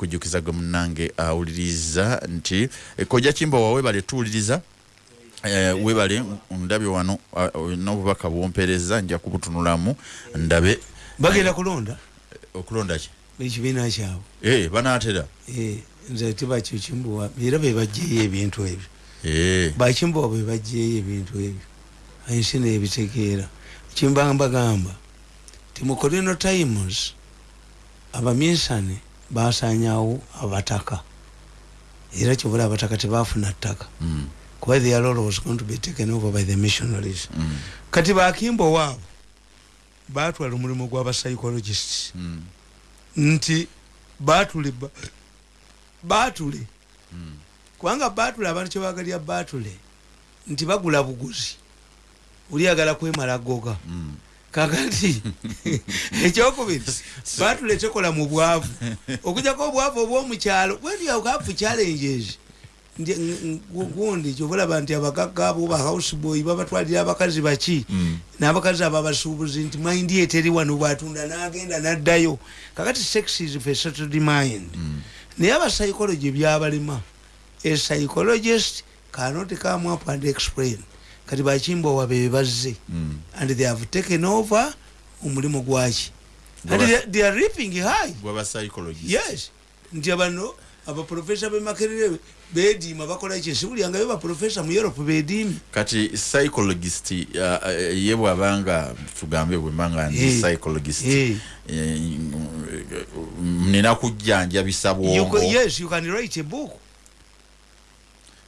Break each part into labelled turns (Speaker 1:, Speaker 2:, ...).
Speaker 1: kujjukiza gwe munnange awuliriza nti eh, kojja kimba wawe bale tuwuliriza. Eh, webale ndabye wano uh, n'obubaka bwompereza nja kubutunulamu ndabe
Speaker 2: bagenda kulonda?
Speaker 1: okulonda ki?
Speaker 2: Ekibiina kyabwe.
Speaker 1: Eh, banaatera?
Speaker 2: Eh, nze tibakyo kimbuwa era bebagyeyo ebintu ebyo.
Speaker 1: Eh,
Speaker 2: bakimbuwa bebagyeyo ebintu ebyo. Ensi nebitegeera kimbanga bagamba ti mu colonial times abaminsane basanyawo abataka. Era kyobola abataka tebafuna ttaka.
Speaker 1: Mm,
Speaker 2: kuba the alolo was going to be taken over by the missionaries.
Speaker 1: Mm,
Speaker 2: kati bakimbo waabo batwala omulimu gw'abapsychologists
Speaker 1: mm,
Speaker 2: nti batule ba- batule
Speaker 1: mm.
Speaker 2: kubanga batule abantu kyebagalya batule nti bagula buguzi. Ulyagala kwemala goga
Speaker 1: Mm.
Speaker 2: Kakati ekyokubiri batule tekola mu bwavu. Okujjako obwavu obwomukyalo wendiakafu challenges gundi kyobulaba nti abagagga abo ba houseboy babatwalira abakazi baki?
Speaker 1: Mm.
Speaker 2: n'abakazi abo abasuubuzi nti mind eteri wano bwatunda n'agenda n'addayo. Kakati sex is a settled mind.
Speaker 1: Mm.
Speaker 2: naye abapsychology byabalema a psychologist cannot come up and explain kati bakimbowa be bazze.
Speaker 1: Mm.
Speaker 2: and they have taken over omulimu gwaki. They, are reaping high. Yes. Nti abano abaprofesa bemakerere bediima bakola ki siwulyangayo baprofesa mu europe bediimi
Speaker 1: kati psychologist uh, uh, ye bwabanga tugambe bwembanga ndi
Speaker 2: Eh,
Speaker 1: psychologist.
Speaker 2: Eh.
Speaker 1: eh, nina kujjanjabisa bwongo.
Speaker 2: Yes you can write a book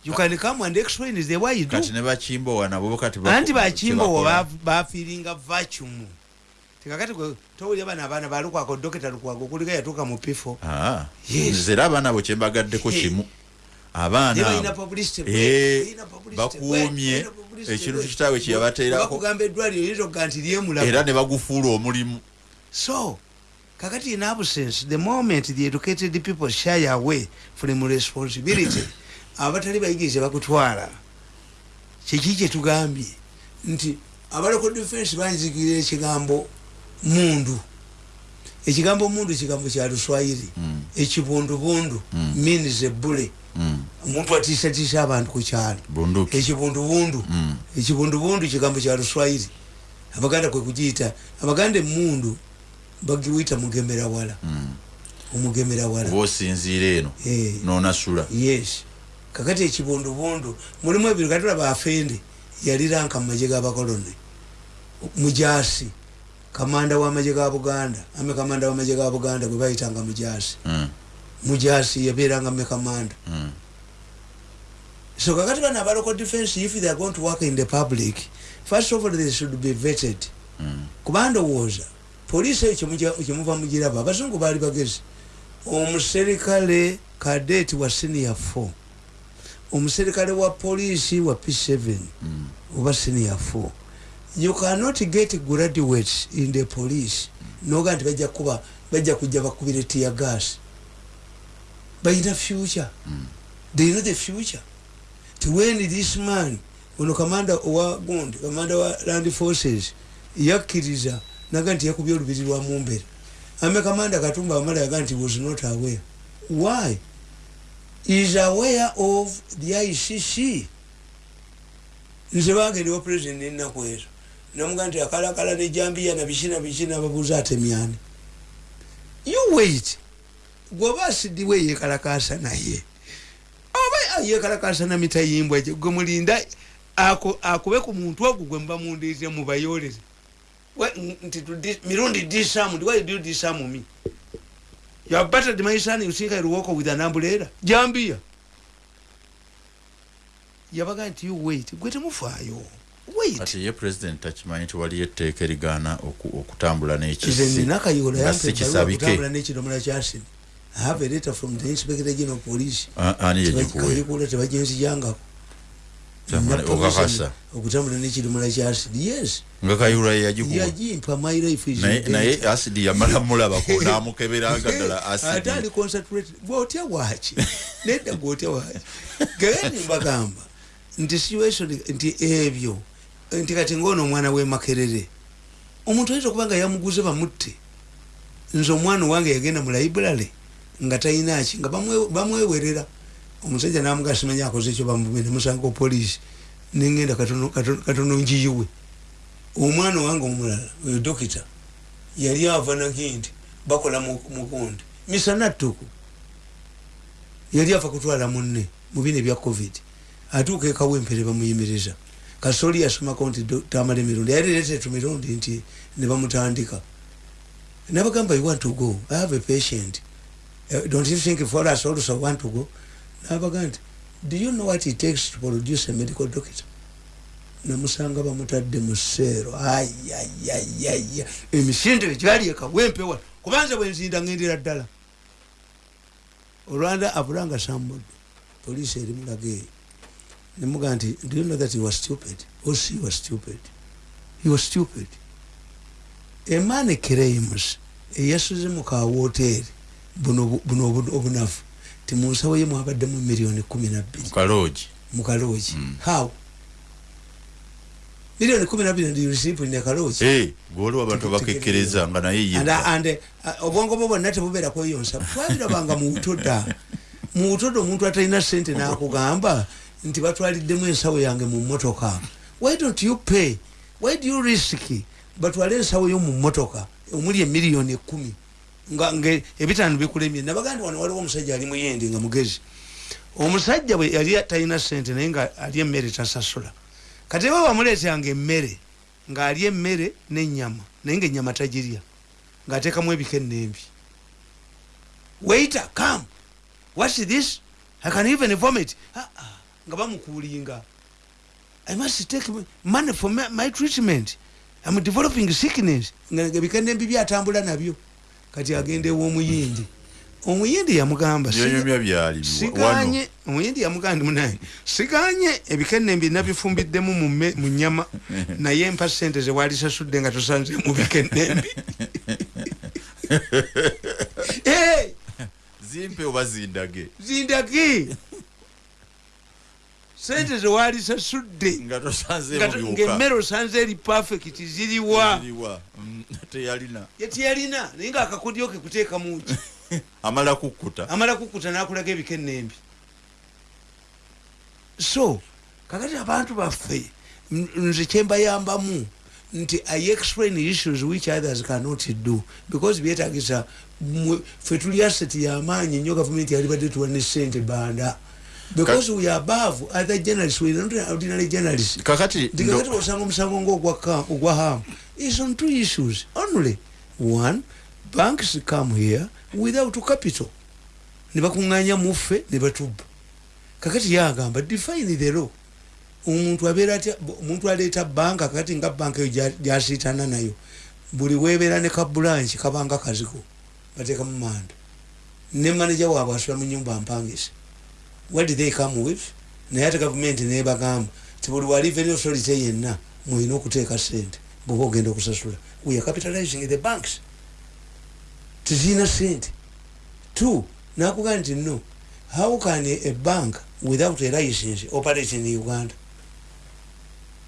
Speaker 2: you can come and explain the way you do.
Speaker 1: kati ne bakimbowa nabo kati bako-
Speaker 2: anti bakimbowo
Speaker 1: kyebakola.
Speaker 2: bafiringa vacuum. Tekakati gwe towulira bana abaana balukwako dokita lukwago okuliga yatuuka mu pifo
Speaker 1: Ah,
Speaker 2: Yes.
Speaker 1: nze era abaana abo kyembagaddeko
Speaker 2: Eh.
Speaker 1: kimu. Abaana
Speaker 2: Nebalina
Speaker 1: abo
Speaker 2: publicity,
Speaker 1: Eh,
Speaker 2: balina publicity,
Speaker 1: bakuumye
Speaker 2: balina publicity,
Speaker 1: ekintu
Speaker 2: bwe-
Speaker 1: kitaawe kyeyabateerako
Speaker 2: bakugamba eddwaliro yinza okuga nti
Speaker 1: era
Speaker 2: lyemulaba
Speaker 1: ne bagufuula omulimu.
Speaker 2: So kakati in absence the moment the educated people shy away from responsibility abatali bayigirize bakutwala kiki kyetugambye nti abaloko defense banzikirira ekigambo mundu. Ekigambo mundu kigambo kya luswayiri.
Speaker 1: Mm.
Speaker 2: ekibundubundu
Speaker 1: Mm.
Speaker 2: means ebule
Speaker 1: Mm,
Speaker 2: omuntu atiisatiisa abantu ku kyalo. Ekibundubundu. Ekibundubundu kigambo kya luswayiri. Abaganda kwe kugiyita abaganda emundu bagiwita mugemerawala. Omugemerawala.
Speaker 1: Oba osinziira eno
Speaker 2: Eh.
Speaker 1: nonasula.
Speaker 2: Yes kakati ekibundubundu mulimu ebiro katulaba afende yaliranka mumagye gabakoloni mujasi kamanda wamagye ga buganda ame kamanda wamagye ga buganda gwe bayitanga mujasi
Speaker 1: Mm,
Speaker 2: mujasi yabeeranga me kamanda.
Speaker 1: Mm,
Speaker 2: so kakati bano abaloko defense if they are going to work in the public first of all they should be vetted.
Speaker 1: Mm.
Speaker 2: kuba ndowooza poliisi eyo kyemuva mugiraba abazungu baali bagezi. Omuserikale kadeti wa senior 4 omuserikale wa poliisi wa p7
Speaker 1: Mm.
Speaker 2: oba senior 4 you cannot get graduates in the police. Noga nti bajja kuba bajja kujja bakubire tia gas. Balina future they know the future. To when this man ono kamanda owa gundi kamanda wa land forces yakkiriza naga nti yakubye olubiri lwa mumbere ame kamanda katumba amala yaga nti was not aware. Why is aware of the icc nze bagendewa president ennaku ezo. Namuga nti akalakala ne jambiya nabikina bikina babuuza atemyani you wait. Gwoba asidiwe yekalakasa naye oba yekalakasa na mitayimbwa gye gwe mulinda akube ku muntu ogwo gwe muba We- n- nti mirundi disamu ndi why do you disamu me you have battered my son you think I will walk with an umbrella jambia yabaga nti you wait. Gwe temufaayo
Speaker 1: kati ye president takimanyi nti waliyo etteeka erigaana oku- okutambula
Speaker 2: nze
Speaker 1: n'ekisi
Speaker 2: nina kayola
Speaker 1: nga si kisabike
Speaker 2: yampekutambula n'ekidomola kyasini i have a letter from the inspector general police tebagenzijangako
Speaker 1: okakasa
Speaker 2: okutambula n'ekidomola kyasidi yes.
Speaker 1: Nga kayula ye yagikuwa
Speaker 2: yagimpa my life
Speaker 1: naye asidi yamala mulabako n'amukeberanga ddala
Speaker 2: ate
Speaker 1: asidi
Speaker 2: ali concentrate gwotya waki nedda gwotya waki gagandi mbagamba nti situation nti ebyo nti kati ngaono omwana w'emakerere omuntu ayinza okuba nga yamuguze bamutte nze omwana owange yagenda mu library nga talinaki nga bamwe- bamwewerera omusajja namuga simanya akoze ekyo bamume nemusanga polisi nengenda katono- njiyiwe omwana wange omulala oyo dokita yali ava naki nti bakola mu- mugundi misana ttuku yali ava kutwala munne mubino ebya covid. Atuuka ekawempere bamuyimiriza kasoli yasomako nti tamala emirundi yali letetu mirundi nti nebamutandika nabagamba you want to go? I have a patient. Uh, don't you think for us also want to go nabaga nti do you know what it takes to produce a medical doctor? Namusanga bamutadde mu seero ayayayaya emisinde gyali ekawempewa kubanza bwenzinda ngendera ddala. Olwanda abulanga samudde poliisi eri mulaga eyo. Nemuga nti do you know that he was stupid? Or she was stupid. He was stupid. Emani creams eyasuze mu kawoteeri buno obu- buno obu- obunafu ti mu nsawo ye mwabaddemu miliyoni kumi nabbiri mu kaloogi how? Miliyoni kumi nabbiri ndi receipt ne kaloogi
Speaker 1: Eh, gwoliwo abantu bakekkereza nga naye ye
Speaker 2: uh, obwongo bwo bwonna tebubeera kweyonsa twabirabanga mu butoda mu butoda omuntu atalina sente nakugamba nti batwaliddemu ensawo yange mu motoka why don't you pay? Why do you risk? Batwale ensawo yo mu motoka omuli emiliyoni nga ebitaano bikulemye. Nabaga nti wano waliwo omusajja ali muyendi nga mugezi. Omusajja bwe yali talina sente naye nga ali emmere tasasula kati bwe bamuleetanga emmere ng'ali emmere n'ennyama naye ngaennyama tagirya ng'ateekamu ebikenembi waiter come what's this? I can even vomit. Ah, ah, nga bamukuulinga. I must take money for my, treatment. I'm developing sickness. Nga ebikenembi byatambula nabyo kati agenda ew'omuyindi omuyindi yamugamba "Siga-
Speaker 1: byonyomya byali wano.
Speaker 2: siganye omuyindi yamugamba ndi munaye siganye ebikenembi nabifumbiddemu mu mme- mu nyama naye mpa sente zewalisasudde nga tosanze mu bikenembi
Speaker 1: zimpe oba zindage?
Speaker 2: Zindagi sente zewalisasudde
Speaker 1: nga tosanze
Speaker 2: nga- ng'emmere osanze eri perfect ziriwa.
Speaker 1: Teyalina
Speaker 2: yetiyalina naye ngaakakudyo ke kuteeka muki
Speaker 1: amala kukkuta.
Speaker 2: Amala kukuta nakulaga ebikenembi so kakati abantu baffe nze kyembayambamu nti i explain issues which others cannot do because byetagisa ffe tuli asset yamaanyi nnyo gavumenti yalibadde tuwa ne sente banda because we are above other journalists we are not ordinary journalists.
Speaker 1: Kakati
Speaker 2: ndikakati
Speaker 1: ndo-
Speaker 2: osanga omusango ngaogwa hamu is on two issues only. One banks come here without capital. Nebakuŋŋanya muffe nebatubba kakati yagamba define the law. Omuntu abeera atya omuntu aleeta banka kakati nga banka eyo gya- gyasiitana nayo. Buli webeera ne kabulanki kabanga kazigo bateeka mu manda. Ne manaja waabwe asula mu nyumba mpangise what did they come with? Naye ate gavumenti nebagamba ti buli wa revenue authority yenna mwina okuteeka sente bweoba ogenda okusasula. We are capitalizing the banks. Tezirina sente two nakuga nti no how can a bank without a license operate in uganda?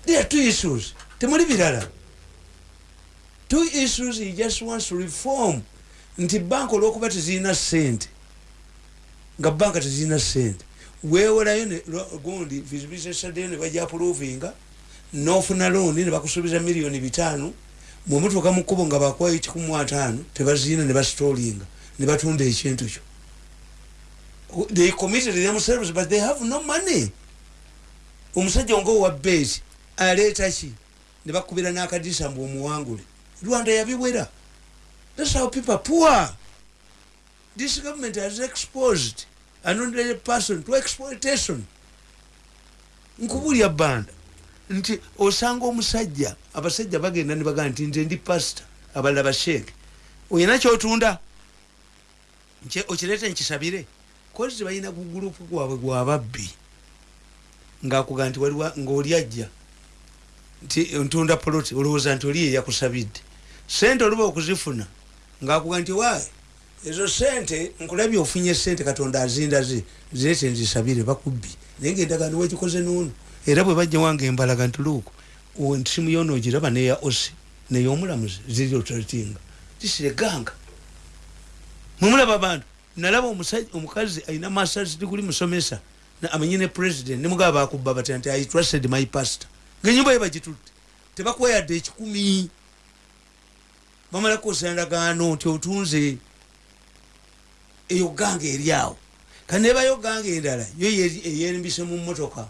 Speaker 2: There are two issues. Temuli birala. Two issues he just wants to reform. Nti banka olwokuba tezirina sente nga banka tezirina sente lwa- gundi visibility study ne bajja approvinga nofuna looni ne bakusuubiza miliyoni bitaano bwemutuuka mu kkubo nga bakwayo kikumu ataano tebazirina ne basitolinga ne batunda ekintu kyo. They committed themselves but they have no money. Omusajja nga owa beti aleeta ki? Ne bakubira n'akadisa mbu omuwangule. Rwanda yabiwera. Thats how people poor. This government has exposed an ordinary person to exploitation. Nkubulya banda. Nti osanga omusajja abasajja bagenda ne bagamba nti nze ndi pasita abalala basheeke oyina kyotunda? Okireete nkisabire? Kozi balina ku gurupu gwabwe gwababbi ngaakuga nti waliwa ngaoli ajja. Nti ntunda poloti olowooza nti oli yeyakusabidde sente oluba okuzifuna ngaakuga nti waaye ezo sente nkulabye ofunye sente katonda azindaze zireete nzisabire bakubbi. Naye ngaendagaano wekikoze noono era bwe bajja wange embalaga nti luuku ntisimu yo noogiraba neya osi neyomulamuzi ziri otulatinga tisireganga mwemulaba abantu nalaba omukazi alina masters degree musomesa amanyi ne president nemugaba bakubba batya nti i trusted my pastor. Ngaenyumba ye bagitutte. Tebakuwa yadde ekikumi bamalako osandagaano nti otunze eyo ganga eri awo. Kandi nebayo ganga endala yo ye- eyerimbise mu motoka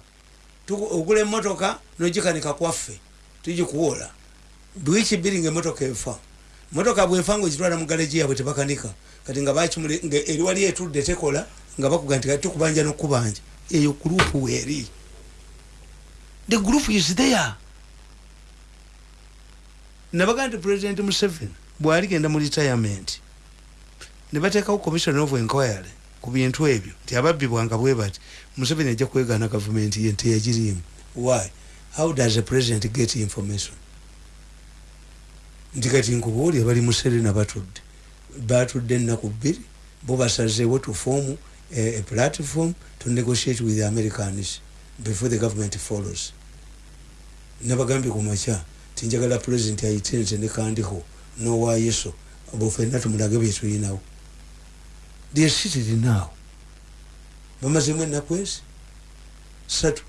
Speaker 2: ogula emotoka nogikanika kwaffe tugikuwola bwiki bbiri nga emotoka efa motoka bwefa nga ogitwala mu galeji yabwe tebakanika. Kati nga eri wali etudde tekola nga bakuga nti kati tukubanja nokubanja eyo gurupu weeri the group is there. Nabaga nti president museveni bwaligenda mu retirement nebatekawo commission of inquiry ku bintu ebyo nti ababbi bwanga bwe bati museveni ajja kwegaana gavumenti ye nteyagirimu why? How does a president get information? Nti kati nkubuulya bali mu serena batudde. Batudde ennaku bbiri bo basazeewo tufoomu a platform to negotiate with the americans before the government follows. Nabagambye ku makya tinjagala president ayitenze nekandiko nowayeso bufenna tumulage byetulinawo lyesitiri bamazemu ennaku ezi satu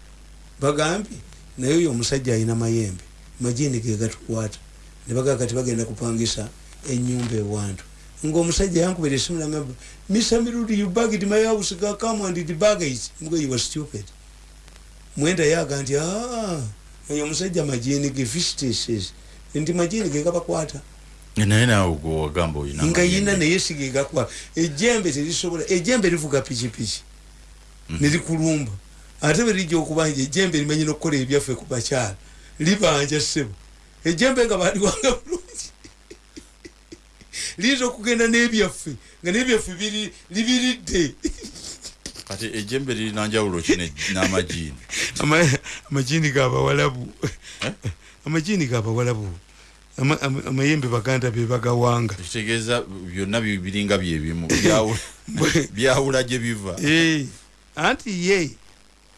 Speaker 2: bagambye naye oyo omusajja alina mayembe majini ge gatukwata nebagaa kati bagenda kupangisa enyumba ewantu. Ngaomusajja yankubira esimu nagamba mr mirudi you bagged my house ga come and the baggage. Ngo you were stupid. Mwenda yaga nti "Ah, oyo omusajja majini ge fistases nti majini ge gabakwata
Speaker 1: naye naawe gwe wagamba oyina
Speaker 2: nga yina naye sigegakwa ejembe terisobola ejembe livuga pikipiki.
Speaker 1: Mhm.
Speaker 2: nerikulumba ate bwerijja okubanja ejembe limanyi nokukola ebyaffe ku bakyala libanja ssebo. Ejembe nga baliwanga bulungi. Liyinza okugenda n'ebyaffe nga n'ebyaffe biri- libiridde.
Speaker 1: Kati ejembe lirina njawulo ki n'amajiini?
Speaker 2: Ama- amajini gabawalabu
Speaker 1: Eh?
Speaker 2: amajini gabawalabu amayembe baganda bebagawanga
Speaker 1: kitegeeza byonna bi- biringa byebimu byawula- gye biva.
Speaker 2: Eh, anti ye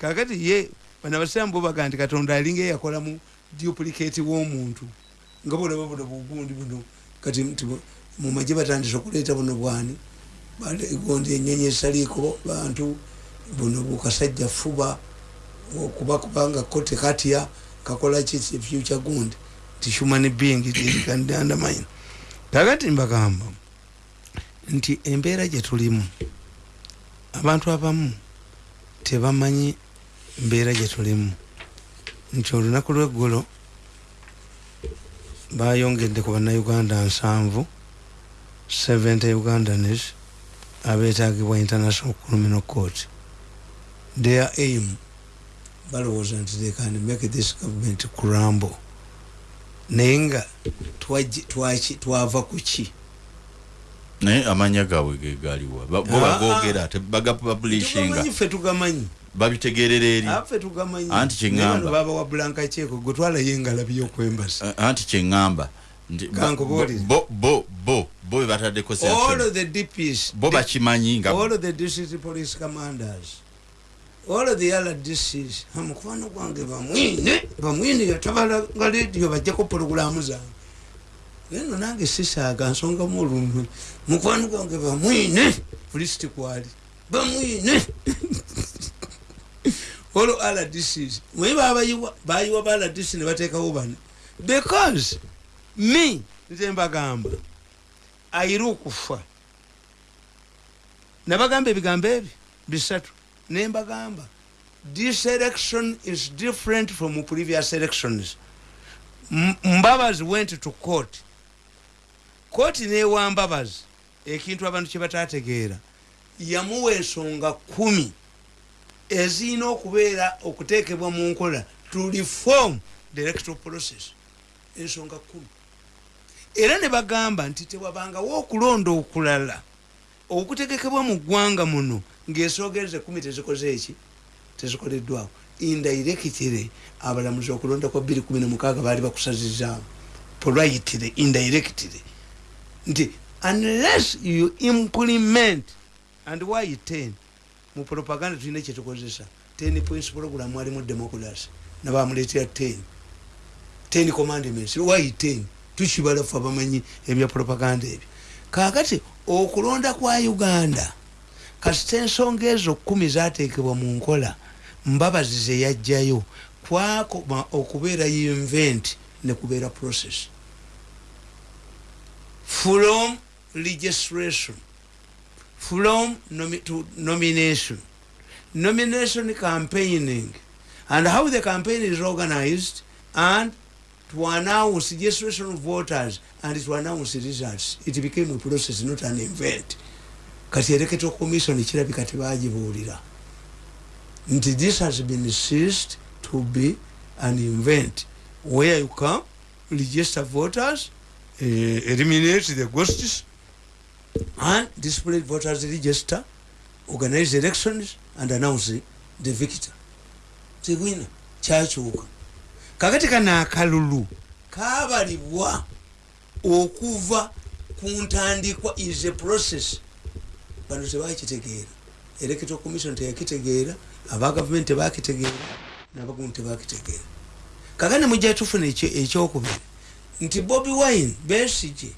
Speaker 2: kakati ye bano abasiramu bo baga nti katonda alinga eyakolamu duplicate w'omuntu. Nga bolaba buno bugundi buno kati nti bu- mu magye batandise okuleeta buno bwani. Gondi enyonyi esaliiko bantu buno bukasajja fuba okuba kubanga ko tekatya kakola ki future gundi ti human being andamine kakati mbagamba nti embeera gye tulimu abantu abamu tebamanyi mbeera gye tulimu nti olunaku lweggulo bayongedde ku bannayuganda nsanvu 70 ugandanes abetagibwa international criminal court. Their aim balowooza nti they can make this government crumble naye nga twava ku ki?
Speaker 1: Naye amanya gaabwe ge galiwa Ba- bo
Speaker 2: Ah,
Speaker 1: bagogera tebaгаpublishinga
Speaker 2: tugamanyi ffe tugamanyi?
Speaker 1: Babitegerera eri. Anti kyeŋŋamba.
Speaker 2: baba wa blanka kyeko gwe twalayo engalabi y'okwembasa.
Speaker 1: Eh, anti kyeŋŋamba bo bo bo bo be bataddeko bo bakimanyi nga
Speaker 2: all the district police commanders all the rdcs ha, mukwano gwange bamwine bamwine yatabala nga lediyo bajjako pologulamu zange eno nange sisaaga nsonga mulumwe mukwano gwange bamwine pulisiti kwali. Bamwine olwo rdcs mwe babayiwa bayiwa ba rdc ne bateekawo bano because me nze mbagamba ayire okufa. Nabagamba ebigambo ebyo bisatu nembagamba. This election is different from previous elections mbabazi went to court. Kooti newa mbabazi ekintu abantu kyebatategeera yamuwa ensonga kumi. Ezirina okubeera okuteekebwa mu nkola to reform the electoral process. Ensonga kumi. Era ne bagamba nti tewabangawo okulonda okulala okutegekebwa mu ggwanga muno ng'ensogeza ekumi tezikoze eki? Tezikoleddwako indirectire abalamuzi okulonda kwa 216 baali bakusazizaamu. Politire indirectire nti unless you implement and why 10 mu propaganda tulina kyetukozesa 10 points program mwalimu democracy. Nabamuleetera 10 10 commandments. Why 10 tukibala fe abamanyi ebya propaganda ebyo. Kakati okulonda kwa uganda. Kasita ensonga ezo kumi zateekebwa mu nkola mbabazi zeyajjayo kwakoma okubeera invent ne kubeera process. From registration from nomi to nomination. Nomination campaigning. And how the campaign is organized and to announce registration of voters and to announce results it became a process not an event. Kati electoral commission kirabika tebagibuulira nti this has been ceased to be an event. Where you come register voters uh, eliminate the ghosts and display voters register organize elections and announce the victor. Tewina kyakyuka kakati kana akalulu kabalibwa okuva ku ntandikwa is a process. Bano tebakitegeera electoral commission teyakitegeera aba gavumenti tebakitegeera nabagundi tebakitegeera kakati mujja tufuna ekyokubiri. Nti bobi wine besige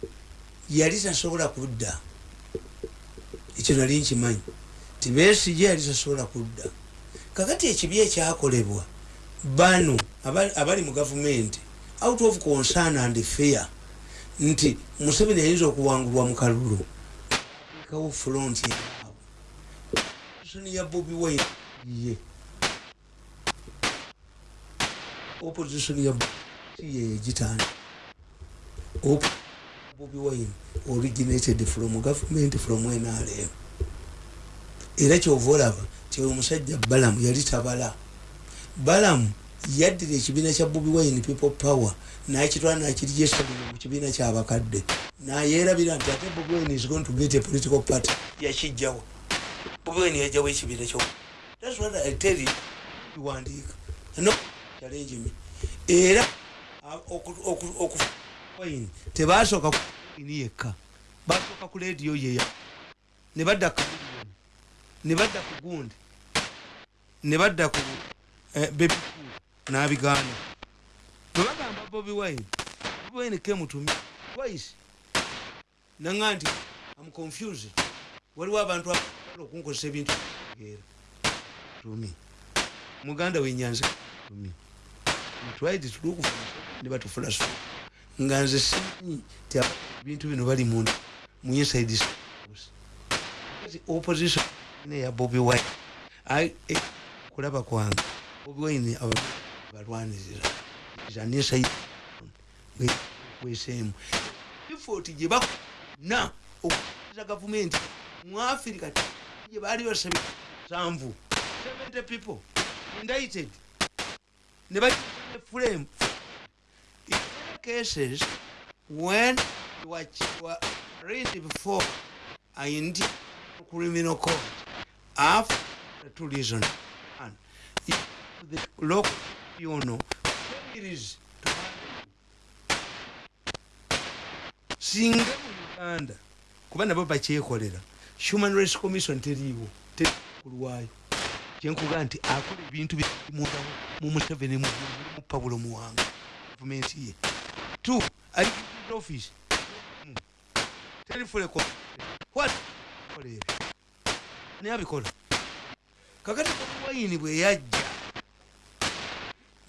Speaker 2: yali tasobola kudda. Ekyo nali nkimanyi. Ti besige yali tasobola kudda. Kakati ekibi ekyakolebwa bano abali mu gavumenti out of concern and fear nti museveni ayinza okuwangulwa mu kalulu. Kawo yaabwe ya bobi wine. Ye opposition ya yeyegitanda bobi wine originated from government from nrm era kyova olaba ti omusajja balamu yali tabala. Balamu yaddira ekibiina kya bobi wine people power nakitwala nakirijesalira mu kibiina kyabakadde nayerabira nti ate bobi wine is going to get a political party yakijjawo bobi wine yajjawo ekibiina kyo thats what i tell you. Iwandiika no challenge me. Era okuwine tebasooka ini yekka. Basooka ku lediyo yeya ne badda ku ne badda ku gundi ne badda ku bebikulu nabigaana bwebagamba bobi wine. Wine kemutumi twice naga nti am confused. Waliwo abantu okunkozesa ebintu. Era tumi. Muganda wenyanza tumi. To look ne batufulaso nga nze simanyi ti ebintu bino bali mu mu inside opposition neya bobi wine. Kulaba kwange. Bobi wine balwanirira zanesaikwesemu ifoti gye bakona okuza gavumenti mu afirika gye baali basabi sanvu 70 people indicted. Ne frame. In cases when you were, were raised before in criminal court after two reasons. If the local tribunal fails to singa mu uganda kuba nabo bakyekolera. Human rights commission teriiwo terikulwayo kyenkuga nti akola ebintu bimunda mu museveni mu pabulo muwanga. Gavumenti ye. T office. Terifuleko kolere ani abikola? Kakati wayini bwe yajja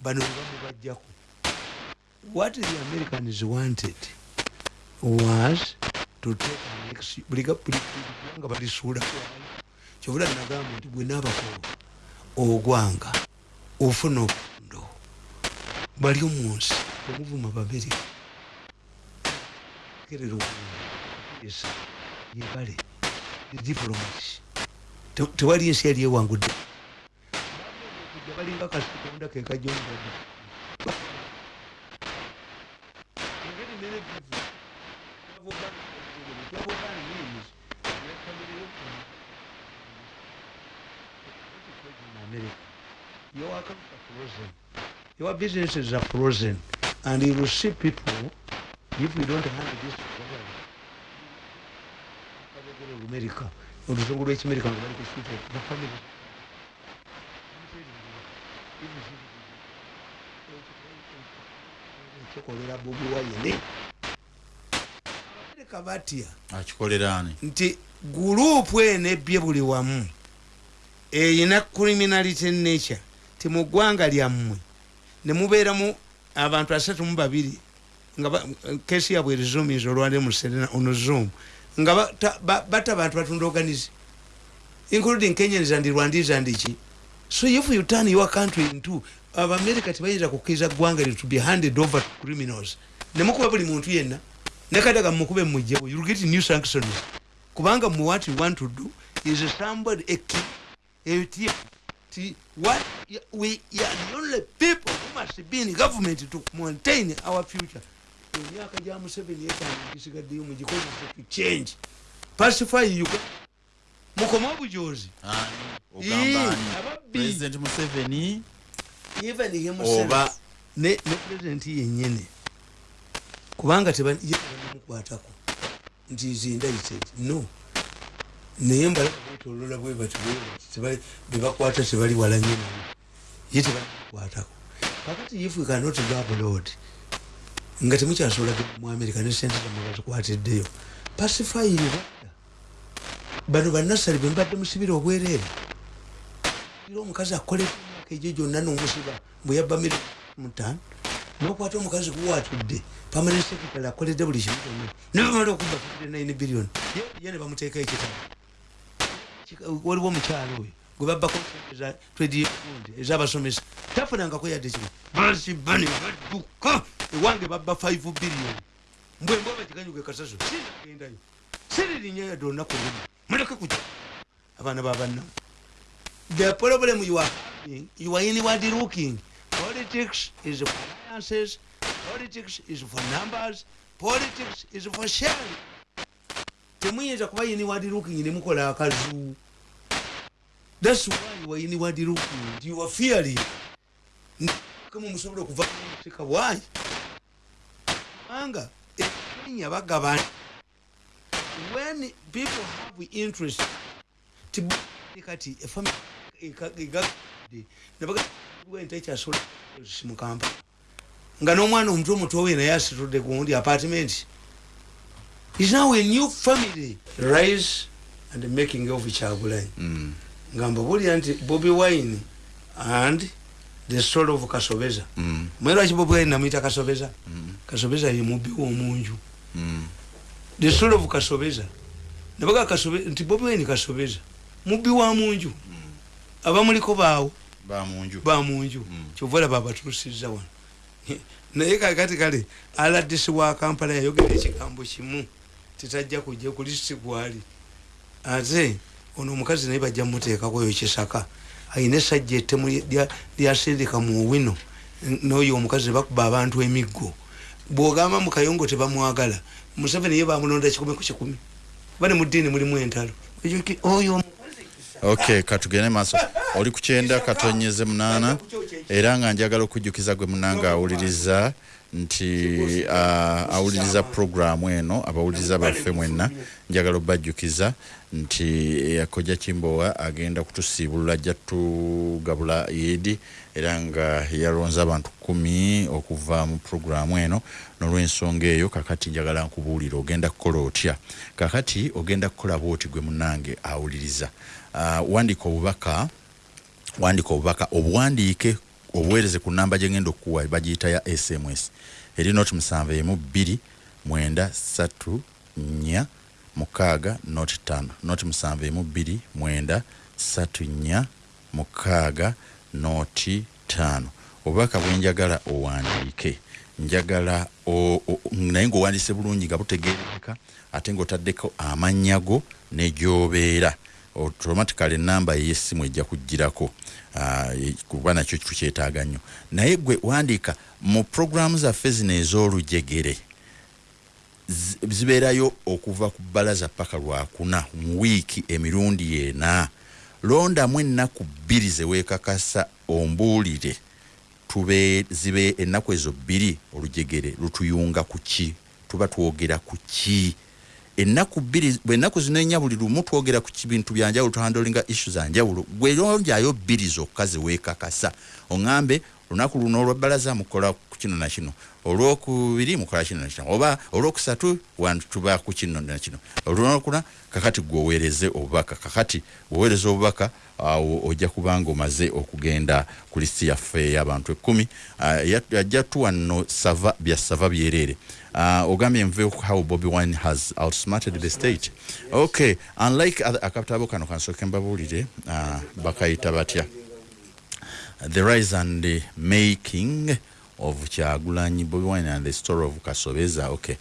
Speaker 2: bano bamubajjaku what the americans wanted was to take buliganga balisuula kyovula nagamba nti bwenaabakolo ogwanga ofuna obundo bali omunsi omuvuma bamerika kerera esa yebale diplomasi tewali ensi yali ewangudde balinga kasitonda kekajonda your accounts are frozen. Your businesses are frozen. And you will see people, if you don't handle this America, oluzungu lw'ekimerika nga bali kusuuta the family kikolera bobi wayine abamerika batya?
Speaker 1: Akikoleraani
Speaker 2: nti gurupu eno ebbye buli wamu eyina criminality nature ti mu ggwanga lyammwe nemubeeramu abantu asatu mu babiri nga kesi yabwe erizumiza olwali muserena ono zoom nga bata ba- bata bantu batunda organize including kenyans and rwandese and ki so if you turn your country into abamerika tebayinza kukkiriza ggwanga lyo to be handed over to criminals. Nemukuba buli muntu yenna. Nekadaga mukube mujjawo youll get new sanctions. Kubanga mu what you want to do is somebody a key a team Ti- what we are the only people who must be in government to maintain our future. Emyaka gya museveni etaano gisigaddeyo mugikozese to change. Pacify uganda mukome
Speaker 1: ogamba
Speaker 2: ababbi.
Speaker 1: museveni? Oba-
Speaker 2: ne president yenyene. Kubanga tebamukwatako nti is indicted no. Naye mbala betolola bwe bati bebakwata tebali wala nyo naye ye tebamukwatako kakati if we cannot go abroad nga temukyasobola mu america ne sente zamwe bazikwatiddeyo uganda bano bannasale be mbadde musibira obwereere. Era omukazi akolera emyaka egyo gyonna nomusiba bwe yabba miri mutaano. Nokwata omukazi guwatudde pamane secretary akoledde buli kimu kyonna. Nebamala okuba 59 billion. Ye ne bamuteeka ekitabo waliwo omukyalo oyo gwe babbako twediundi ezabasomesa. Tafunangako yadde kimu basiba ne badduka. Ewange babba 5 billion. Mbwembwa bagiganyuga ekasaso sinagendayo siririnnya yadde olunaku lumu muleke kujja abaana babannamu the problem you are you are inward looking. Politics is for alliances, politics is for numbers, politics is for sharing. temuyinza kuba inward looking nemukola akazu. Thats why you are inward looking. You are fearing. Kama musobola okuva musika why? Kubanga ekenya bagabana when people have interest ti kati egagadde nebagaentekyasola mukamba nga n'omwana omuto omutowe naye asitudde gundi apartment. Is now a new family. Rise and making of kyagulanyi
Speaker 1: Mm.
Speaker 2: nga mbabulira nti bobi wine and the story of kasobeza
Speaker 1: Mm.
Speaker 2: mweraki bobi wine namwita kasobeza kasobeza ye mubbi w'omunju
Speaker 1: Mm.
Speaker 2: The story of kasobeza nabaga kasobe nti bobi wine kasobeza mubbi wa munju. Abamuliko baawo
Speaker 1: bamunju
Speaker 2: bamunju
Speaker 1: Mm.
Speaker 2: kyova olaba abatuusiza wano. Naye kakati kale aladisi wa kampala yayogera ekigambo kimu. Tetajja kujja ku lisiti gwali. Ate ono omukazi naye bajja muteekako oyo kisaka. Ayina esajja ettemu lya- lyasindika mu wino. N'oyo omukazi bakuba abantu emiggo. Bwogamba mu kayongo tebamwagala museveni ye bamulonda kikumi. Ku kikumi kuba ne mu ddiini mulimu entalo oyo omukazi
Speaker 1: ok katugende maaso. Oli ku kyenda katonyeze munaana. Era nga njagala okujjukiza gwe munanga awuliriza nti uh, awuliriza programu eno abawuliriza baffe mwenna njagala obajjukiza nti yakojja kimbowa agenda kutusiibulula ajja tugabula yedi era nga yalonze abantu kumi okuva mu programu eno nolwensonga eyo kakati njagala nkubuulira ogenda kukola otya? Kakati ogenda kukola bwoti gwe munange awuliriza wandika obubaka wandika obubaka obuwandiike obuweereze ku namba gyengenda okuwa bagiyita ya sms eri noti musanvu emu bbiri mwenda satu nnya mukaaga noti tano noti musanvu emu bbiri mwenda satu nnya mukaaga noti tano obubaka bwenjagala owandiike njagala naye ngaowandiise bulungi nga butegeereka ate ngaotaddeko amannya go ne gyobeera automatically enamba eyesimu ejja kugirako e- kuba nakyo tukyetaaga nnyo. Naye gwe wandiika mu programu zaffe zino ez'olujegere zi- zibeerayo okuva ku bbalaza paka lwakuna mu wiiki emirundi ena. Londamu ennaku bbiri zeweekakasa ombuulire. Tube zibe ennaku ezo bbiri olujegere lutuyunga ku ki? Tuba twogera ku ki ennaku bbiri bwennaku zino enya buli lumu twogera ku bintu byanjawulo tuhandolinga issu zanjawulo gwe lonjayo bbiri zokka zeweekakasa oŋambe lunaku luno olwebbalaza mukola ku kino nakino olwokubiri mukola kino nakino oba olwokusatu wantuba ku kino nakino olunakuna kakati gweoweereze obubaka. Kakati weweereza obubaka awo ojja kubanga omaze okugenda ku lisiti yaffe ey'abantu ekkumi. Ajja tuwa nno sava bya sava byereere Uh, ogambye nve how bobby wine has outsmarted the state okay unlike other akatabo kano kansooke mbabuulire uh, bakayita batya. The rise and the making of kyagulanyi bobby wine and the story of kasobeza okay.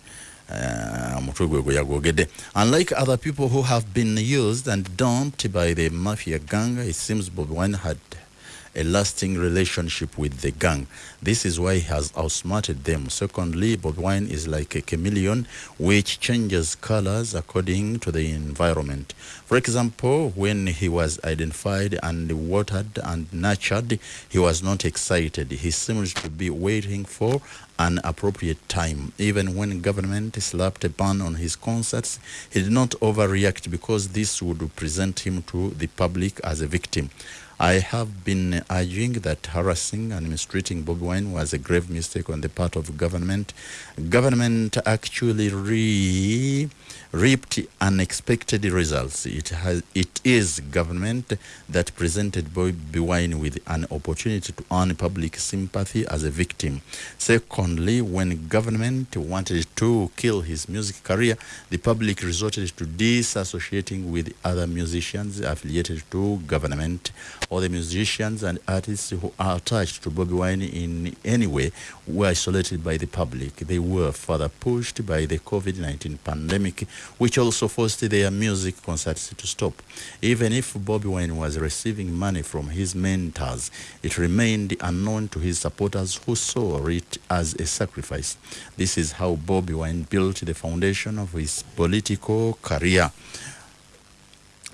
Speaker 1: Omutwe gwe gwe yagwogedde. Unlike other people who have been used and dumped by the mafia gang it seems bobby wine had a lasting relationship with the gang. This is why he has outsmarted them. Secondly, Bob Wine is like a chameleon which changes colors according to the environment. For example, when he was identified and watered and nurtured, he was not excited. He seems to be waiting for an appropriate time. Even when government slapped a ban on his concerts, he did not overreact because this would present him to the public as a victim. I have been arguing that harassing and mistreating Bobi Wine was a grave mistake on the part of government. Government actually re reaped unexpected results. It has it is government that presented Bobi Wine with an opportunity to earn public sympathy as a victim. Secondly, when government wanted to kill his music career, the public resorted to disassociating with other musicians affiliated to government or the musicians and artists who are attached to Bobby Wine in any way were isolated by the public. They were further pushed by the COVID-19 pandemic, which also forced their music concerts to stop. Even if Bobby Wine was receiving money from his mentors, it remained unknown to his supporters who saw it as a sacrifice. This is how Bobby Wine built the foundation of his political career.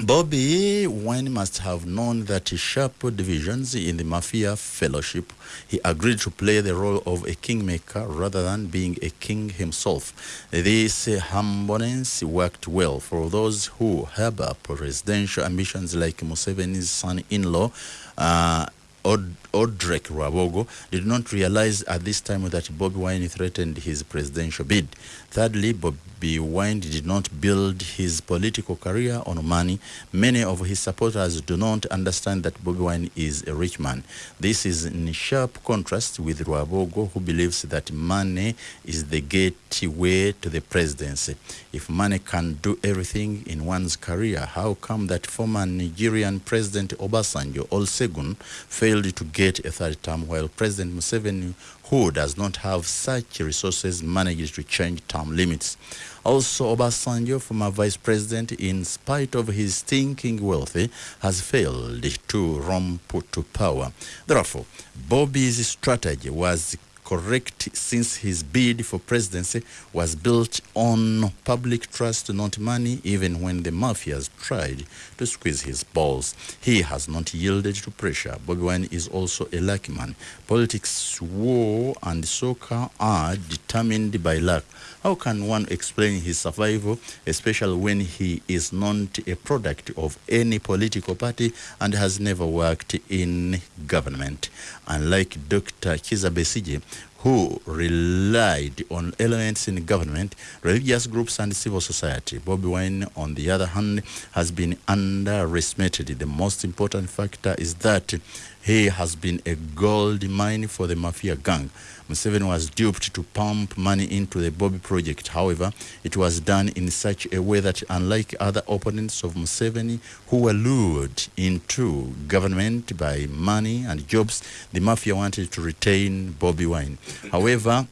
Speaker 1: Bobby Wine must have known that sharp divisions in the Mafia Fellowship, he agreed to play the role of a kingmaker rather than being a king himself. This humbleness worked well for those who harbor presidential ambitions like Museveni's son-in-law, uh, Od- Odrek Rabogo did not realize at this time that Bobby Wine threatened his presidential bid. Thirdly, Bobby Wine did not build his political career on money. Many of his supporters do not understand that Bobby Wine is a rich man. This is in sharp contrast with Rabogo, who believes that money is the gateway to the presidency. If money can do everything in one's career, how come that former Nigerian President Obasanjo Olusegun failed to get a third term while President Museveni, who does not have such resources, managed to change term limits? Also, Obasanjo, former vice president, in spite of his stinking wealth, eh, has failed to romp to power. Therefore, Bobby's strategy was correct since his bid for presidency was built on public trust, not money, even when the mafias tried to squeeze his balls. He has not yielded to pressure. Bobby Wine is also a lucky man. Politics, war, and soccer are determined by luck. How can one explain his survival, especially when he is not a product of any political party and has never worked in government? Unlike Dr. Kiza Besige, who relied on elements in government, religious groups, and civil society. Bobby Wine, on the other hand, has been underestimated. The most important factor is that he has been a gold mine for the mafia gang. Museveni was duped to pump money into the Bobby project. However, it was done in such a way that, unlike other opponents of Museveni who were lured into government by money and jobs, the mafia wanted to retain Bobby Wine. However,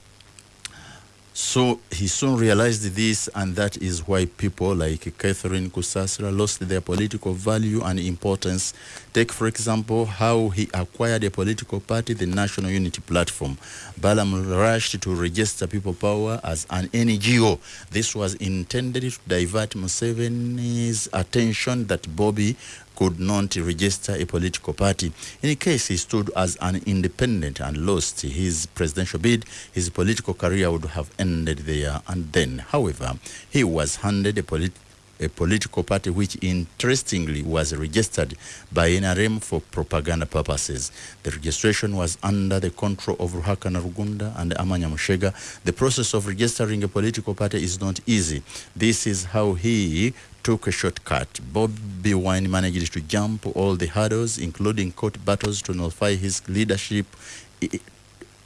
Speaker 1: so he soon realized this, and that is why people like Catherine Kusasra lost their political value and importance. Take, for example, how he acquired a political party, the National Unity Platform. Balam rushed to register People Power as an NGO. This was intended to divert Museveni's attention that Bobby could not register a political party. In case he stood as an independent and lost his presidential bid, his political career would have ended there and then. However, he was handed a polit- a political party which interestingly was registered by NRM for propaganda purposes. The registration was under the control of Ruhakana Rugunda and Amanya Mushega. The process of registering a political party is not easy. This is how he took a shortcut. Bobby Wine managed to jump all the hurdles, including court battles, to nullify his leadership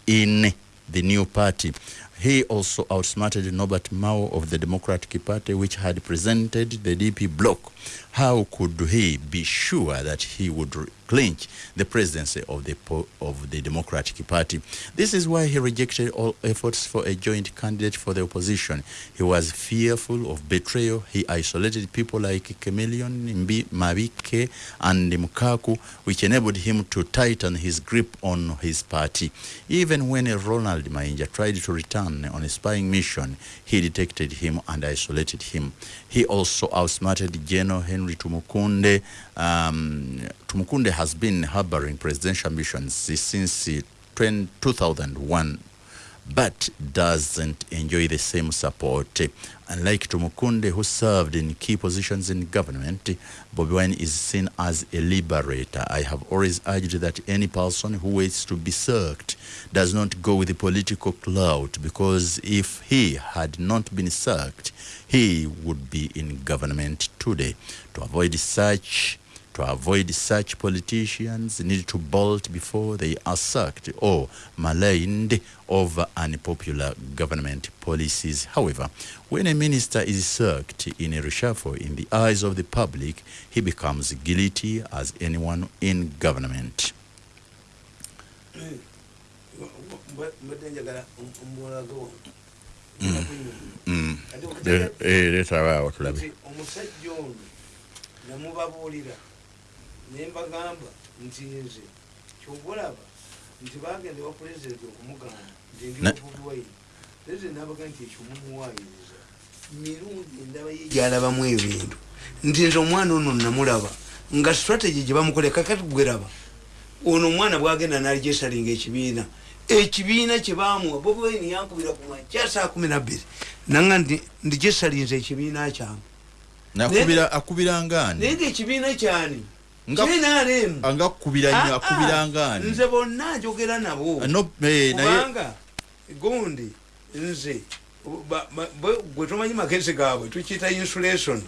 Speaker 1: in the new party. He also outsmarted Norbert Mao of the Democratic Party, which had presented the DP bloc. How could he be sure that he would clinch the presidency of the of the Democratic Party? This is why he rejected all efforts for a joint candidate for the opposition. He was fearful of betrayal. He isolated people like Chameleon, Mbi, and Mukaku, which enabled him to tighten his grip on his party. Even when Ronald Mainja tried to return on a spying mission, he detected him and isolated him. He also outsmarted General Henry Tumukunde. Um, Tumukunde has been harboring presidential ambitions since uh, 20 2001 but doesn't enjoy the same support. Unlike Tumukunde, who served in key positions in government, Bobi Wine is seen as a liberator. I have always urged that any person who waits to be sacked does not go with the political clout because if he had not been sacked, he would be in government today. To avoid such to avoid such politicians need to bolt before they are sacked or maligned over unpopular government policies. However, when a minister is sacked in a reshuffle in the eyes of the public, he becomes guilty as anyone in government.
Speaker 2: mbadde njagala
Speaker 1: Mm. Eh, eh, leeta waawo tulabe.
Speaker 2: Ne mbagamba nti nze kyobalaba nti bagenda wa pulezidenti okumugamba nti ndi
Speaker 1: Ne-
Speaker 2: wabubiwaire pulezidenti nabaga nti ekyo mumuwaayiriza mirundi endaba ye gyalabamu ebintu. Nti nze omwana ono namulaba nga strategy gye bamukole kakati gweraba ono omwana bwagenda nalijesalinga ekibiina ekibiina kyebamuwa bobiwaini yankubira ku makya saa kumi nabbiri nanga ndi gyesalinze ekibiina kyange.
Speaker 1: Nakubira akubira ngaani
Speaker 2: naye nga ekibiina kyani
Speaker 1: Nga-
Speaker 2: kinaremu
Speaker 1: anga akubira nnyo akubira ngaani
Speaker 2: nze bonna njogera nabo.
Speaker 1: Eh,
Speaker 2: kubanga gundi nze gwe tomanyi magezi gaabwe tukiyita insulation.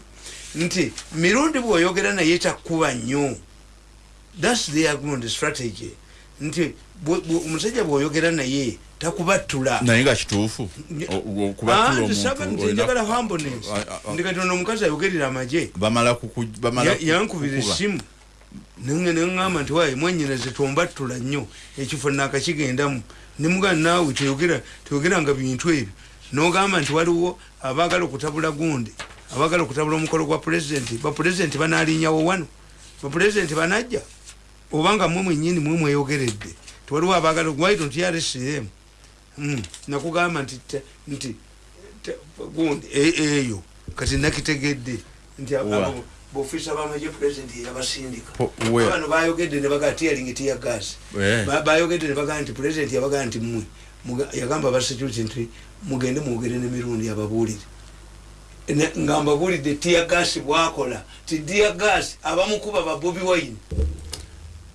Speaker 2: Nti mirundi bweoyogera naye takkuba nnyo. Thats their gundi strategy. Nti omusajja bweoyogera naye takubattula.
Speaker 1: Naye nga kituufu.
Speaker 2: Ah, njagala humbleness
Speaker 1: Ah, ah, ah.
Speaker 2: ndi kati ono omukazi ayogerera Ya- yankubira essimu neŋŋamba nti waye mwenyinaze tombattula nnyo ekifo nakakigendamu nemugaa naawe toyogera toyogeranga bintu ebyo nogamba nti waliwo abaagala okutabula gundi abaagala okutabula omukolo gwa pulezidenti bapulezidenti banaalinyawo wano. Bapulezidenti banajja? Obanga mwe mwenyini mwe mweyogeredde. Tiwaliwo abaagala why don't you arrest them? Mm, nakugamba nti gundi e- eyo kati nakitegedde. Nti bofisa bamagye pulezidenti yabasindika. Bano bayogedde nebaga tiyalingi tiya gas.
Speaker 1: Eh.
Speaker 2: Ba- bayogedde nebaga nti pulezidenti yabaga nti mmwe yagamba aba security nti mugende mwogere nemirundi ababuulire. Ne- nga mbabuulidde tiya gas bwakola ti tiya gas abamukuba ba bobi wine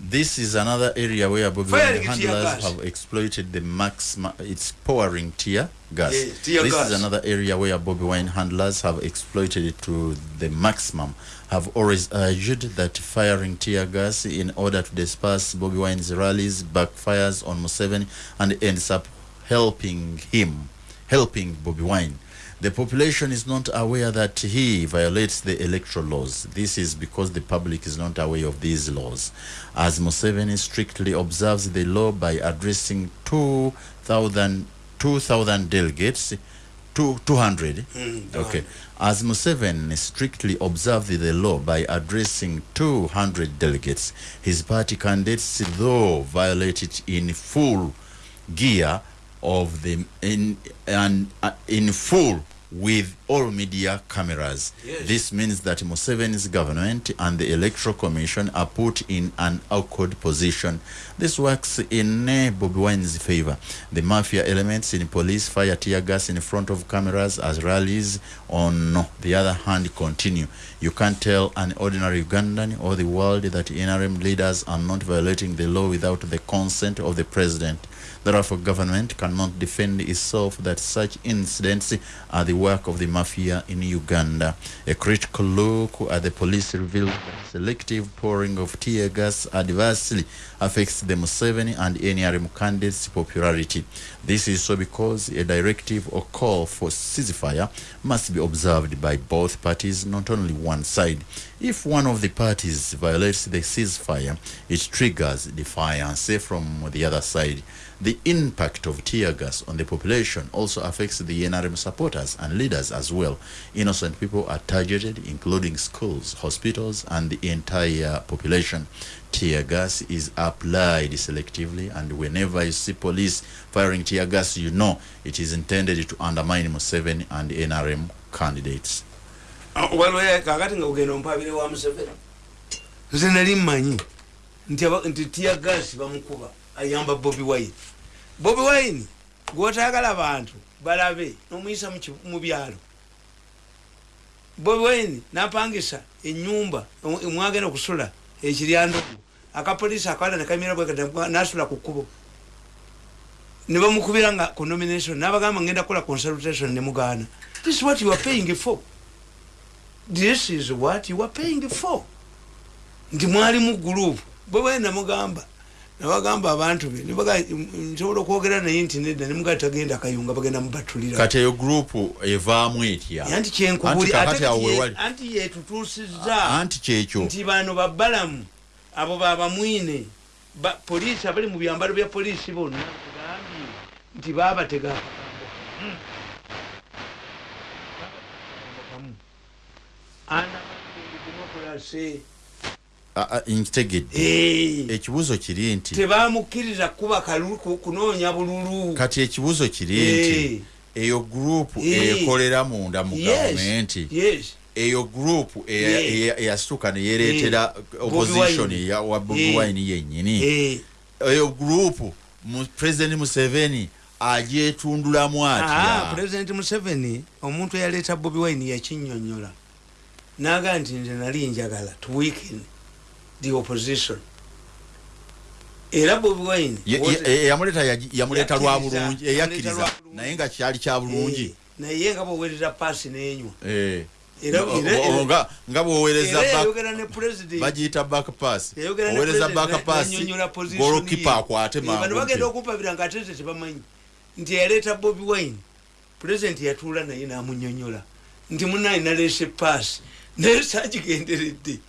Speaker 1: This is another area where Bobby handlers have exploited the max. It's powering tear gas.
Speaker 2: Yeah, tear
Speaker 1: this
Speaker 2: gas.
Speaker 1: is another area where Bobby Wine handlers have exploited it to the maximum. Have always argued that firing tear gas in order to disperse Bobby Wine's rallies backfires on Museveni and ends up helping him, helping Bobby Wine. The population is not aware that he violates the electoral laws. This is because the public is not aware of these laws. As Museveni strictly observes the law by addressing 2,000 2,000 delegates, two, 200.
Speaker 2: Mm,
Speaker 1: okay. As Museveni strictly observed the law by addressing 200 delegates, his party candidates, though, violate it in full gear of the in and uh, in full with all media cameras.
Speaker 2: Yes.
Speaker 1: This means that Museveni's government and the Electoral Commission are put in an awkward position. This works in uh, Bobby Wine's favor. The mafia elements in police fire tear gas in front of cameras as rallies on no the other hand continue. You can't tell an ordinary Ugandan or the world that NRM leaders are not violating the law without the consent of the president. Therefore, government cannot defend itself that such incidents are the work of the mafia in Uganda. A critical look at the police reveals that selective pouring of tear gas adversely affects the Museveni and NRM candidates' popularity. This is so because a directive or call for ceasefire must be observed by both parties, not only one side. If one of the parties violates the ceasefire, it triggers defiance from the other side. The impact of tear gas on the population also affects the NRM supporters and leaders as well. Innocent people are targeted, including schools, hospitals, and the entire population. Tear gas is applied selectively, and whenever you see police firing tear gas, you know it is intended to undermine Museveni and NRM candidates.
Speaker 2: bobi wine bobi wine gwotagala bantu balabe nomuyisa mu byalo. Bobi wine napangisa enyumba mwagenda okusula ekiryandogo. Akapolisi akala nekamira bwe nasula ku kkubo. Ne bamukubira nga ku nomination nabagamba ngenda kukola consultation ne mugaana. This is what you are paying for. This is what you are paying for. Nti mwalimu gurupu bwe bwe namugamba nabagamba abantu be nibaga nsobola okwogera naye nti nedda nemugaa tagenda kayunga bagenda mubatulira.
Speaker 1: Kati eyo gurupu evaamu etya?
Speaker 2: Anti kyenkubuli
Speaker 1: Anti kakati awo
Speaker 2: ate
Speaker 1: wewali.
Speaker 2: anti yetutuusizza
Speaker 1: anti kyekyo
Speaker 2: nti bano babbalamu abo babamwine ba, poliisi abali mu byambalo bya poliisi bonna tugambye nti babatega akagambo kamu.
Speaker 1: Ah, ah, nkitegedde ekibuuzo kiri nti
Speaker 2: tebamukkiriza kuba kunoonya bululu.
Speaker 1: Kati ekibuuzo kiri nti eyo gurupu ekolera munda mu gavumenti. Eyo gurupu eya- eya- eyasituka neyereetera opposition wa bobi wine yennyini. Eyo gurupu president museveni agyetundulamu
Speaker 2: ah,
Speaker 1: atya
Speaker 2: president museveni omuntu eyaleeta bobi wine yakinyonyola naga nti nze nali njagala to weaken the opposition. Era bobi wine
Speaker 1: eh, yamuleeta lwa bulungi eyakkiriza naye nga kyali kya bulungi.
Speaker 2: Eh, naye nga bwowereza paasi nenywa.
Speaker 1: Eh. Nga- nga bwowereza
Speaker 2: era
Speaker 1: back-
Speaker 2: yayogera ne president.
Speaker 1: bagiyita back pass
Speaker 2: yayogera ne
Speaker 1: owereza
Speaker 2: president
Speaker 1: back pass
Speaker 2: n'annyonnyola position
Speaker 1: golokipa akwate
Speaker 2: Eh, bagenda okumpabira nga atete tebamanyi. Nti yaleeta bobi wine. President yatuula naye namunyonyola nti munaye naleese paasi. Naye sagigenderedde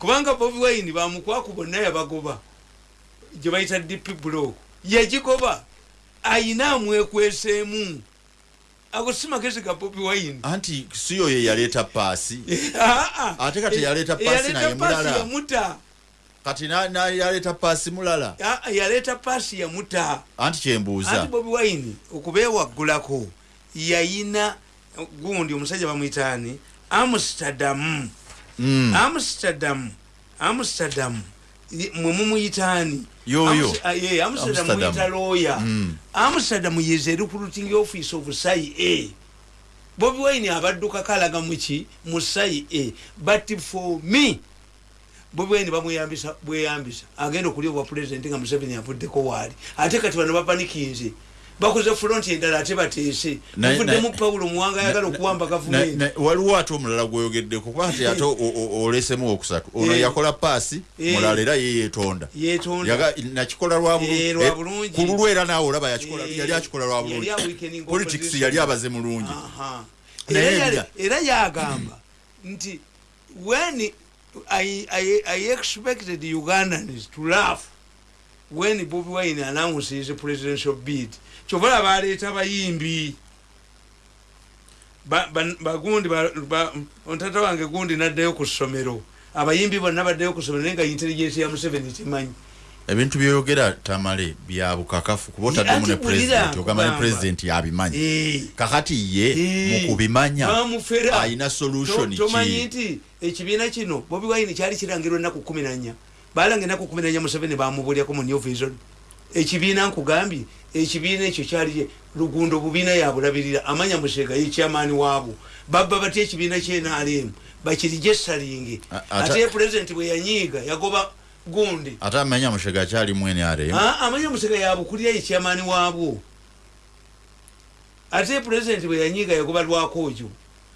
Speaker 2: kubanga bobi wine bamukwaku bonna yabagoba gye bayita dp block yagigoba ayina amwekweseemu. Ago si magezi ga bobi wine.
Speaker 1: Anti siyo ye yaleeta paasi.
Speaker 2: Ah, ah.
Speaker 1: Ate kati yaleeta
Speaker 2: Eh,
Speaker 1: paasi naye mulala.
Speaker 2: yamuta
Speaker 1: kati yaleeta paasi mulala.
Speaker 2: Ah, yaleeta paasi yamuta
Speaker 1: anti kyembuuza.
Speaker 2: Anti bobi wine okubeewaggulako yayina gundi omusajja bamwitaani amsterdam. Amsterdam. Amsterdam. Ye- mwe mumuyitaani
Speaker 1: Yoyo.
Speaker 2: Ah, amsterdam
Speaker 1: Amsterdam.
Speaker 2: muyita looya
Speaker 1: Mm.
Speaker 2: amsterdam is a recruiting office of sai a bobi wine abaddukako alaga muki mu sai a but for me bobi wine bamweyambisa bweyambisa. Agenda okulya obwa pulezidenti nga museveni avuddeko waali. Ate kati bano bapanikinze bakoze fulonti endala ate bateese.
Speaker 1: Na-
Speaker 2: pawulo muwanga ayagala okuwamba gavumenti
Speaker 1: waliwo ate omulala gweyogeddeko kuba ati ate olesemu okusatu. Ono
Speaker 2: Eh.
Speaker 1: yakola paasi
Speaker 2: Eh.
Speaker 1: mulala era ye yeetonda. Nakikola lwa
Speaker 2: Eh,
Speaker 1: ku lulwo era naawe olaba yali akikola lwa
Speaker 2: yali
Speaker 1: bulungi
Speaker 2: aweakening
Speaker 1: politics yali abaze mulungi.
Speaker 2: Era yagamba nti when I, I, I expected ugandans to laugh when bobi wine announced his presidential bid kyovala baleeta bayimbi Ba- ba- bagundi ba- ba- ontata wange gundi naddayo ku ssomero. Abayimbi bonna baddayo ku ssomero naye nga intelligence ya museveni temanyi.
Speaker 1: Ebintu byoyogera tamale bya bukakafu kuba otaddemu ne pulezidenti ogamba ne pulezidenti yabimanyi.
Speaker 2: Eh.
Speaker 1: kakati ye
Speaker 2: Eh.
Speaker 1: mu kubimanya
Speaker 2: bamufera
Speaker 1: ayina solution
Speaker 2: To- tomanyi
Speaker 1: ki?
Speaker 2: nti ekibiina kino bobi wine kyali kirangirwa ennaku kumi nanya balanga ennaku kumi nanya museveni bamubulyako mu new vision. Ekibiina nkugambye ekibiina ekyo kyali lugundo bubiina yabulabirira amanya musega yekyamaani waabwo babba batya ekibiina kyenalemu bakirijesalinge
Speaker 1: A- ata-
Speaker 2: ate pulezidenti bwe yanyiiga yagoba gundi.
Speaker 1: Ate amanya mushega akyali aremu
Speaker 2: Ah, amanya musega yabukulira yekyamaani waabwo ate pulezidenti bwe yanyiiga yagoba lwakojo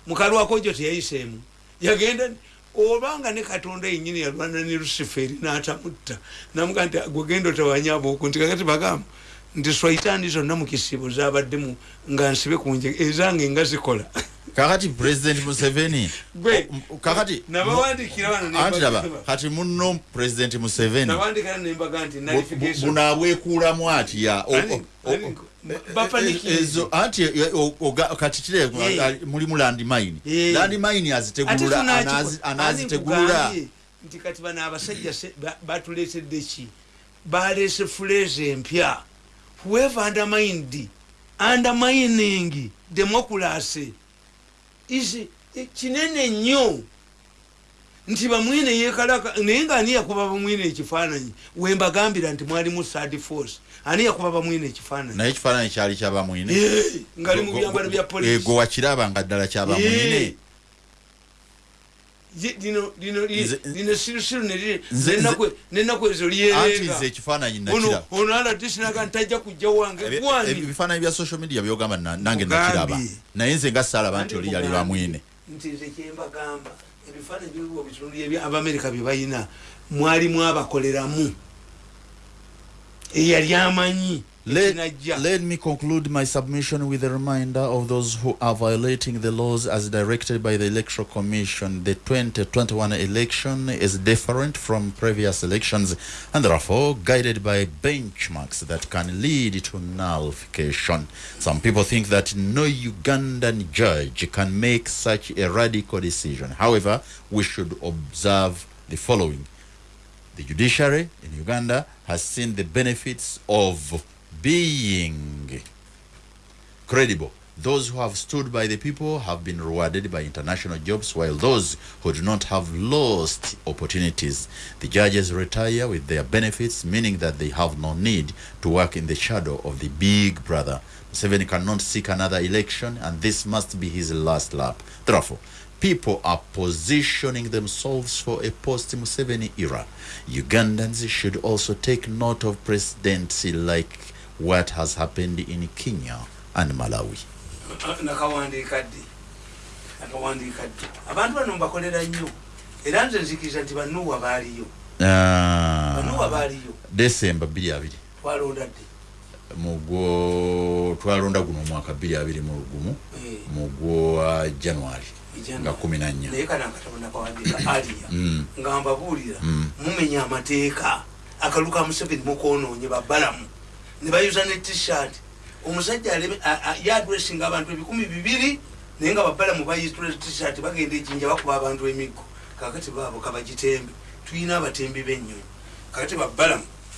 Speaker 2: mukalwakojo teyayiseemu. Yagenda obanga ne katonda yenyini yalwana ne lusiferi natamutta. Namuga nti gwegenda otawanyaba oku nti kakati bagamba nti swaitaani zonna mu kisibo zabaddemu nga nsibe kunje ezange nga zikola.
Speaker 1: Kakati pulezidenti museveni kakati
Speaker 2: nabawandikira mbagamba.
Speaker 1: kati muno pulezidenti museveni
Speaker 2: nabandikira nembaga nti
Speaker 1: bu- bu-
Speaker 2: nalification
Speaker 1: buno abwekuulamu atya Ezo anti e, o- oga- kati kire mulimu landmine landmine azitegulula anazi- anazitegulula.
Speaker 2: Nti kati bano abasajja se- ba- batuletedde ki? Balese fuleze empya. Whoever undermined undermining democracy is eh, kinene nnyo nti bamwine yekalaka naye nga ani yakuba bamwine ekifaananyi? Wembagambira nti mwalimu third force. Ani yakuba bamwine ekifaananyi?
Speaker 1: Naye ekifaananyi kyali kyabamwine
Speaker 2: ngaali mu byambalo bya polisi
Speaker 1: gwe wakirabanga ddala kyabamwine
Speaker 2: lino sirusiru nenaku ezo
Speaker 1: anti
Speaker 2: lyerenga
Speaker 1: nze ekifaananyi
Speaker 2: ono
Speaker 1: nakira
Speaker 2: ono aladisinaga ntajja kujja wange.
Speaker 1: Ebifaananyi bya social media byogamba na- nange nakiraba. Naye nze nga saalaba nti oli yali bamwine
Speaker 2: nti nze kyembagamba ebifaananyi biriwo bitundu ebya abamerika bye balina mwalimu abakoleramu eyali amanyi
Speaker 1: Let, let me conclude my submission with a reminder of those who are violating the laws as directed by the Electoral Commission. The 2021 election is different from previous elections and therefore guided by benchmarks that can lead to nullification. Some people think that no Ugandan judge can make such a radical decision. However, we should observe the following. The judiciary in Uganda has seen the benefits of being credible. Those who have stood by the people have been rewarded by international jobs, while those who do not have lost opportunities. The judges retire with their benefits, meaning that they have no need to work in the shadow of the big brother. Museveni cannot seek another election, and this must be his last lap. Therefore, people are positioning themselves for a post-Museveni era. Ugandans should also take note of presidency like what has happened in Kenya and Malawi.
Speaker 2: nakawandiika ddi nakawandiika ddi abantu bano mbakolera nnyo. Era nze nzikiriza nti banuwa baaliyo. Banuwa
Speaker 1: Ah,
Speaker 2: baaliyo.
Speaker 1: December 22
Speaker 2: twalonda ddi
Speaker 1: mugwo twalonda guno omwaka 22 mu lugumu
Speaker 2: Eh,
Speaker 1: mugwo January
Speaker 2: January.
Speaker 1: nga 14
Speaker 2: naye kana akatabo nakawandiika aliya
Speaker 1: Mm.
Speaker 2: nga mbabuulira
Speaker 1: Mm.
Speaker 2: mumenya amateeka. Akalu ka museveni mukonoonye babbalamu ne bayuza ne tshirt. Omusajja yadressinga abantu ebikumi bibiri naye nga babbalamu bayitula tshirt bagenda ejinja bakuba abantu emiggo. Kakati baabo kabagitembe tulina abatembi b'ennyonyi. Kakati babbalamu